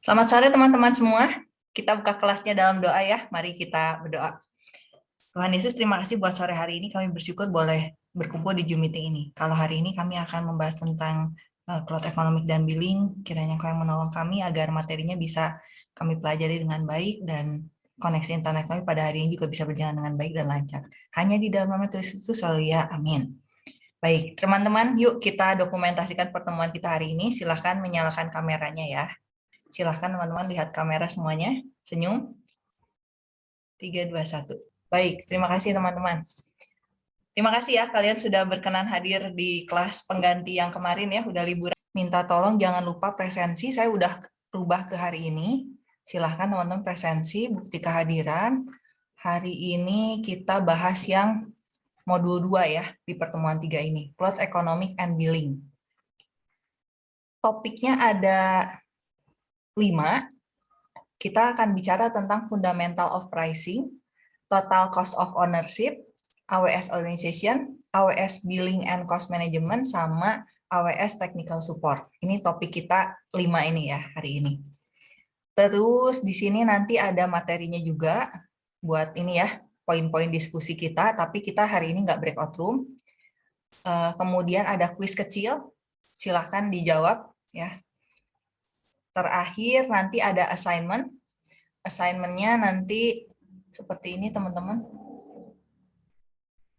Selamat sore teman-teman semua. Kita buka kelasnya dalam doa ya. Mari kita berdoa. Tuhan Yesus, terima kasih buat sore hari ini. Kami bersyukur boleh berkumpul di Zoom meeting ini. Kalau hari ini kami akan membahas tentang uh, cloud economic dan billing, kiranya kau yang menolong kami agar materinya bisa kami pelajari dengan baik dan koneksi internet kami pada hari ini juga bisa berjalan dengan baik dan lancar. Hanya di dalam nama Tuhan Yesus, selalu ya, amin. Baik, teman-teman, yuk kita dokumentasikan pertemuan kita hari ini. Silahkan menyalakan kameranya ya. Silahkan teman-teman lihat kamera semuanya. Senyum. 3, 2, 1. Baik, terima kasih teman-teman. Terima kasih ya kalian sudah berkenan hadir di kelas pengganti yang kemarin ya, udah liburan. Minta tolong jangan lupa presensi, saya udah rubah ke hari ini. Silahkan teman-teman presensi, bukti kehadiran. Hari ini kita bahas yang modul 2 ya di pertemuan 3 ini, Plot Economic and Billing. Topiknya ada 5, kita akan bicara tentang fundamental of pricing, total cost of ownership, AWS organization, AWS billing and cost management, sama AWS technical support. Ini topik kita 5 ini ya hari ini. Terus di sini nanti ada materinya juga buat ini ya, poin-poin diskusi kita, tapi kita hari ini nggak breakout room. Eh, kemudian ada quiz kecil, silahkan dijawab ya terakhir nanti ada assignment. Assignmentnya nanti seperti ini teman-teman.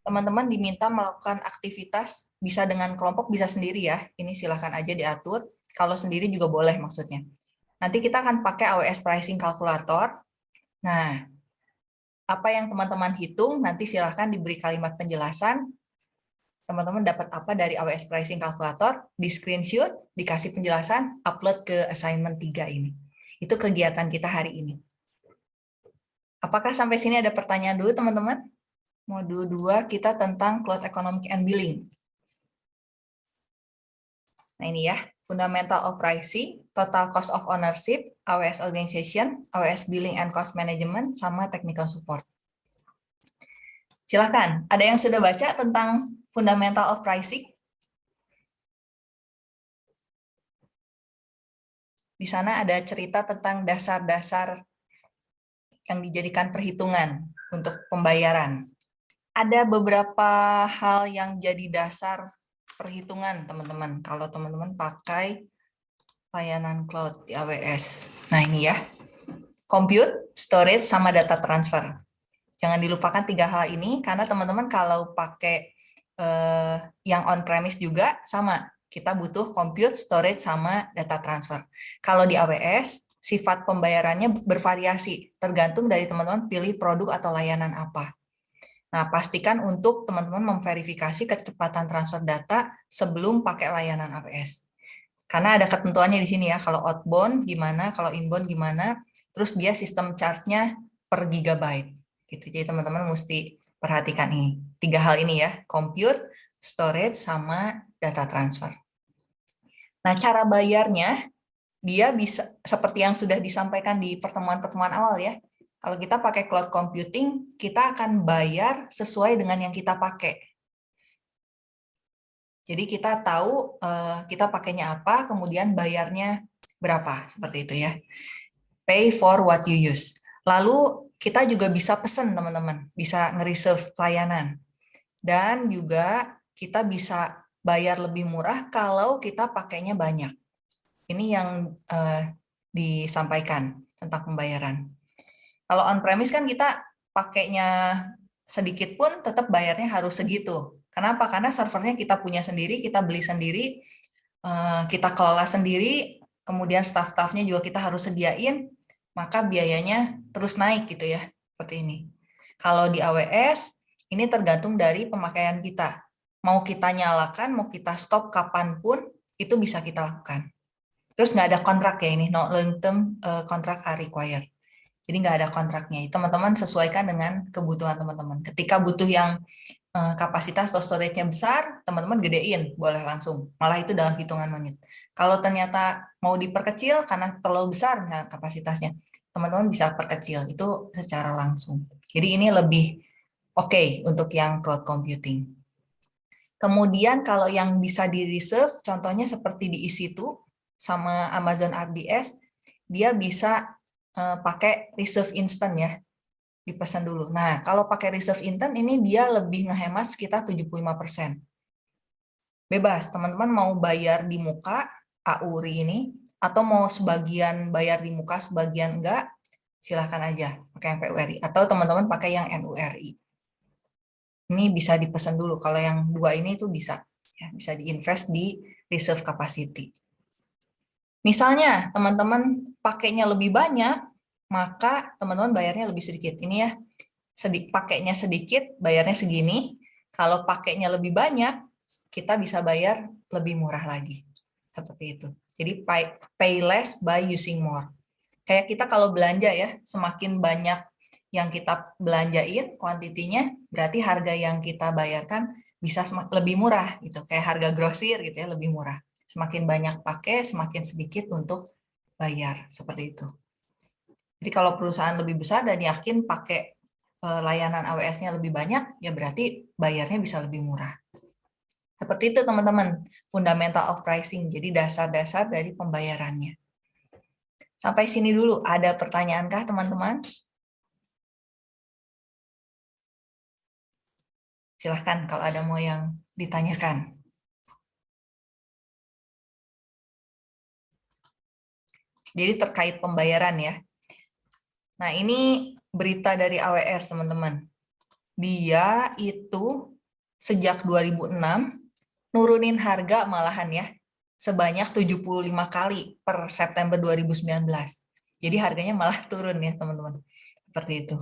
Teman-teman diminta melakukan aktivitas bisa dengan kelompok, bisa sendiri ya. Ini silahkan aja diatur. Kalau sendiri juga boleh maksudnya. Nanti kita akan pakai AWS Pricing Calculator. Nah, apa yang teman-teman hitung, nanti silahkan diberi kalimat penjelasan teman-teman dapat apa dari AWS Pricing Calculator, di screenshot, dikasih penjelasan, upload ke assignment 3 ini. Itu kegiatan kita hari ini. Apakah sampai sini ada pertanyaan dulu teman-teman? Modul 2 kita tentang Cloud Economic and Billing. Nah ini ya, Fundamental of Pricing, Total Cost of Ownership, AWS Organization, AWS Billing and Cost Management, sama Technical Support. Silahkan, ada yang sudah baca tentang fundamental of pricing. Di sana ada cerita tentang dasar-dasar yang dijadikan perhitungan untuk pembayaran. Ada beberapa hal yang jadi dasar perhitungan, teman-teman. Kalau teman-teman pakai layanan cloud di AWS. Nah, ini ya. Compute, storage, sama data transfer. Jangan dilupakan tiga hal ini, karena teman-teman kalau pakai eh, yang on-premise juga sama. Kita butuh compute, storage, sama data transfer. Kalau di AWS, sifat pembayarannya bervariasi, tergantung dari teman-teman pilih produk atau layanan apa. Nah, pastikan untuk teman-teman memverifikasi kecepatan transfer data sebelum pakai layanan AWS. Karena ada ketentuannya di sini ya, kalau outbound gimana, kalau inbound gimana, terus dia sistem charge-nya per gigabyte. Gitu. Jadi teman-teman mesti Perhatikan ini, tiga hal ini ya, compute, storage, sama data transfer. Nah, cara bayarnya, dia bisa seperti yang sudah disampaikan di pertemuan-pertemuan awal ya. Kalau kita pakai cloud computing, kita akan bayar sesuai dengan yang kita pakai. Jadi kita tahu uh, kita pakainya apa, kemudian bayarnya berapa, seperti itu ya. Pay for what you use. Lalu kita juga bisa pesan teman-teman, bisa nge-reserve pelayanan. Dan juga kita bisa bayar lebih murah kalau kita pakainya banyak. Ini yang uh, disampaikan tentang pembayaran. Kalau on-premise kan kita pakainya sedikit pun tetap bayarnya harus segitu. Kenapa? Karena servernya kita punya sendiri, kita beli sendiri, uh, kita kelola sendiri, kemudian staff-staffnya juga kita harus sediain, maka biayanya terus naik gitu ya, seperti ini. Kalau di AWS, ini tergantung dari pemakaian kita. Mau kita nyalakan, mau kita stop kapan pun, itu bisa kita lakukan. Terus nggak ada kontrak ya ini, no long term uh, contract are required. Jadi nggak ada kontraknya. Teman-teman sesuaikan dengan kebutuhan teman-teman. Ketika butuh yang uh, kapasitas atau storage-nya besar, teman-teman gedein, boleh langsung. Malah itu dalam hitungan menit. Kalau ternyata mau diperkecil karena terlalu besar kapasitasnya, teman-teman bisa perkecil itu secara langsung. Jadi ini lebih oke okay untuk yang cloud computing. Kemudian kalau yang bisa di reserve, contohnya seperti di EC2 sama Amazon RDS, dia bisa uh, pakai reserve instant ya, dipesan dulu. Nah, kalau pakai reserve instant ini dia lebih ngehemat sekitar 75%. Bebas, teman-teman mau bayar di muka AURI ini, atau mau sebagian bayar di muka, sebagian enggak, silahkan aja pakai yang PURI. Atau teman-teman pakai yang NURI. Ini bisa dipesan dulu, kalau yang dua ini itu bisa. Ya, bisa diinvest di reserve capacity. Misalnya teman-teman pakainya lebih banyak, maka teman-teman bayarnya lebih sedikit. Ini ya, sedik, pakainya sedikit, bayarnya segini. Kalau pakainya lebih banyak, kita bisa bayar lebih murah lagi. Seperti itu. Jadi pay, pay less by using more. Kayak kita kalau belanja ya, semakin banyak yang kita belanjain, kuantitinya, berarti harga yang kita bayarkan bisa lebih murah gitu. Kayak harga grosir gitu ya, lebih murah. Semakin banyak pakai, semakin sedikit untuk bayar, seperti itu. Jadi kalau perusahaan lebih besar dan yakin pakai eh, layanan AWS-nya lebih banyak, ya berarti bayarnya bisa lebih murah. Seperti itu teman-teman, fundamental of pricing, jadi dasar-dasar dari pembayarannya. Sampai sini dulu, ada pertanyaankah teman-teman? Silahkan kalau ada mau yang ditanyakan. Jadi terkait pembayaran ya. Nah ini berita dari AWS teman-teman. Dia itu sejak 2006 nurunin harga malahan ya sebanyak 75 kali per September 2019. Jadi harganya malah turun ya teman-teman. Seperti itu.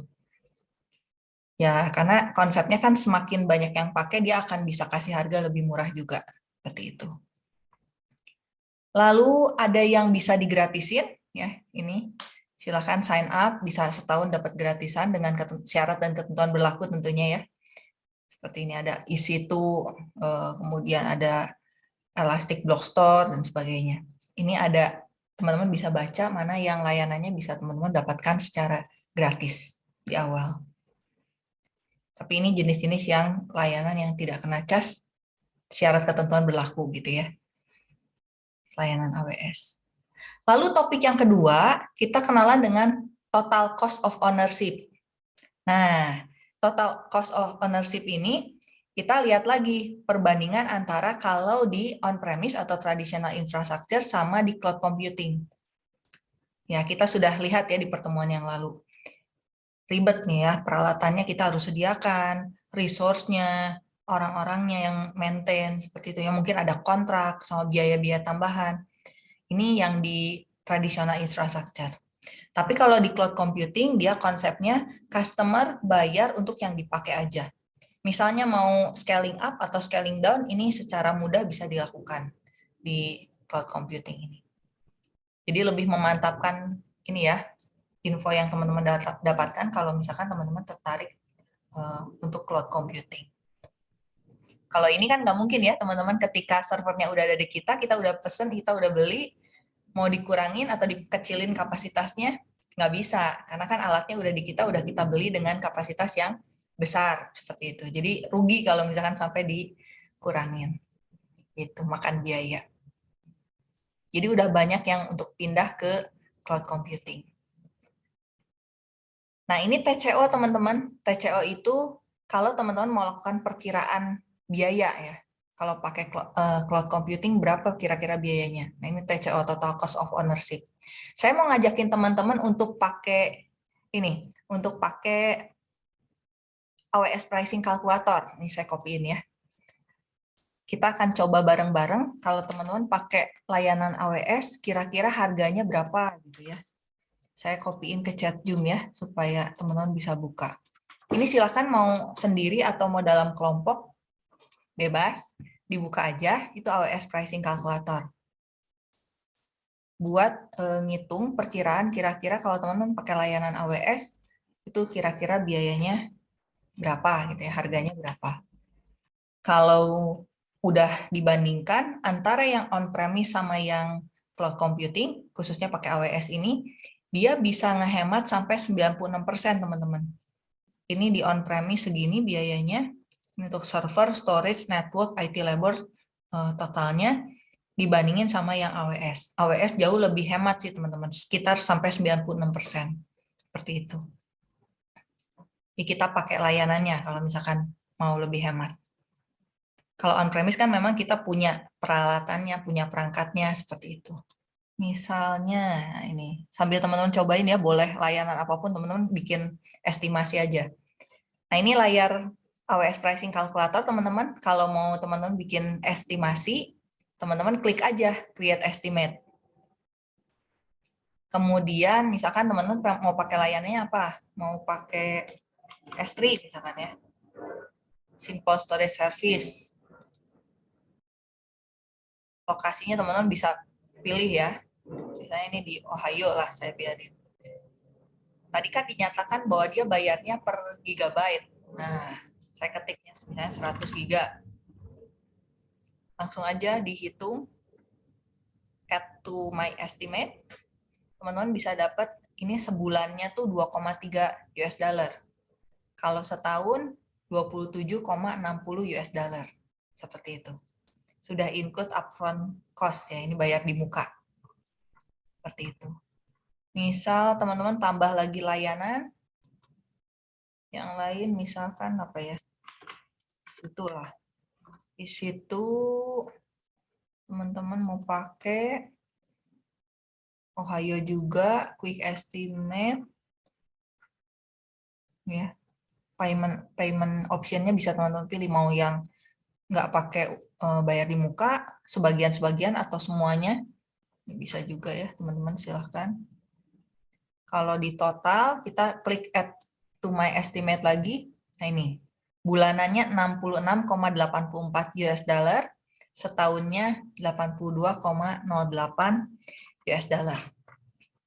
Ya, karena konsepnya kan semakin banyak yang pakai, dia akan bisa kasih harga lebih murah juga. Seperti itu. Lalu ada yang bisa digratisin, ya ini silahkan sign up, bisa setahun dapat gratisan dengan syarat dan ketentuan berlaku tentunya ya. Seperti ini ada isi itu, eh, kemudian ada Elastic Block Store dan sebagainya. Ini ada teman-teman bisa baca mana yang layanannya bisa teman-teman dapatkan secara gratis di awal. Tapi ini jenis-jenis yang layanan yang tidak kena cas, syarat ketentuan berlaku gitu ya layanan AWS. Lalu topik yang kedua, kita kenalan dengan total cost of ownership. Nah, total cost of ownership ini kita lihat lagi perbandingan antara kalau di on-premise atau traditional infrastructure sama di cloud computing. Ya, kita sudah lihat ya di pertemuan yang lalu. Ribet nih ya, peralatannya kita harus sediakan, resource-nya, orang-orangnya yang maintain seperti itu ya mungkin ada kontrak sama biaya-biaya tambahan ini yang di tradisional infrastructure tapi kalau di cloud computing dia konsepnya customer bayar untuk yang dipakai aja. Misalnya mau scaling up atau scaling down ini secara mudah bisa dilakukan di cloud computing ini. Jadi lebih memantapkan ini ya info yang teman-teman dapatkan kalau misalkan teman-teman tertarik uh, untuk cloud computing. Kalau ini kan nggak mungkin ya teman-teman ketika servernya udah ada di kita, kita udah pesen, kita udah beli, mau dikurangin atau dikecilin kapasitasnya, nggak bisa. Karena kan alatnya udah di kita, udah kita beli dengan kapasitas yang besar, seperti itu. Jadi rugi kalau misalkan sampai dikurangin. Itu, makan biaya. Jadi udah banyak yang untuk pindah ke cloud computing. Nah ini TCO teman-teman. TCO itu kalau teman-teman mau lakukan perkiraan biaya ya. Kalau pakai eh, cloud computing berapa kira-kira biayanya? Nah ini TCO total cost of ownership. Saya mau ngajakin teman-teman untuk pakai ini, untuk pakai AWS pricing calculator. Ini saya copyin ya. Kita akan coba bareng-bareng kalau teman-teman pakai layanan AWS kira-kira harganya berapa gitu ya. Saya copyin ke chat Zoom ya supaya teman-teman bisa buka. Ini silahkan mau sendiri atau mau dalam kelompok bebas, dibuka aja, itu AWS Pricing Calculator. Buat e, ngitung perkiraan kira-kira kalau teman-teman pakai layanan AWS, itu kira-kira biayanya berapa, gitu ya, harganya berapa. Kalau udah dibandingkan antara yang on-premise sama yang cloud computing, khususnya pakai AWS ini, dia bisa ngehemat sampai 96% teman-teman. Ini di on-premise segini biayanya, untuk server, storage, network, IT labor uh, totalnya dibandingin sama yang AWS. AWS jauh lebih hemat sih teman-teman, sekitar sampai 96%. Seperti itu. Jadi kita pakai layanannya kalau misalkan mau lebih hemat. Kalau on-premise kan memang kita punya peralatannya, punya perangkatnya, seperti itu. Misalnya ini, sambil teman-teman cobain ya, boleh layanan apa pun teman-teman bikin estimasi aja. Nah ini layar AWS Pricing Calculator teman-teman, kalau mau teman-teman bikin estimasi, teman-teman klik aja create estimate. Kemudian misalkan teman-teman mau pakai layanannya apa? Mau pakai S3 misalkan ya. Simple Storage Service. Lokasinya teman-teman bisa pilih ya. Misalnya ini di Ohio lah saya biarin. Tadi kan dinyatakan bahwa dia bayarnya per gigabyte. Nah, saya ketiknya misalnya 100 giga langsung aja dihitung add to my estimate. Teman-teman bisa dapat ini sebulannya tuh 2,3 US dollar. Kalau setahun 27,60 US dollar. Seperti itu. Sudah include upfront cost ya ini bayar di muka. Seperti itu. Misal teman-teman tambah lagi layanan. Yang lain misalkan apa ya? Itulah di situ teman-teman mau pakai Ohio juga quick estimate. Ya payment payment optionnya bisa teman-teman pilih mau yang nggak pakai uh, bayar di muka sebagian-sebagian atau semuanya. Bisa juga ya teman-teman silahkan. Kalau di total kita klik add to my estimate lagi. Nah ini bulanannya 66,84 US dollar, setahunnya 82,08 US dollar.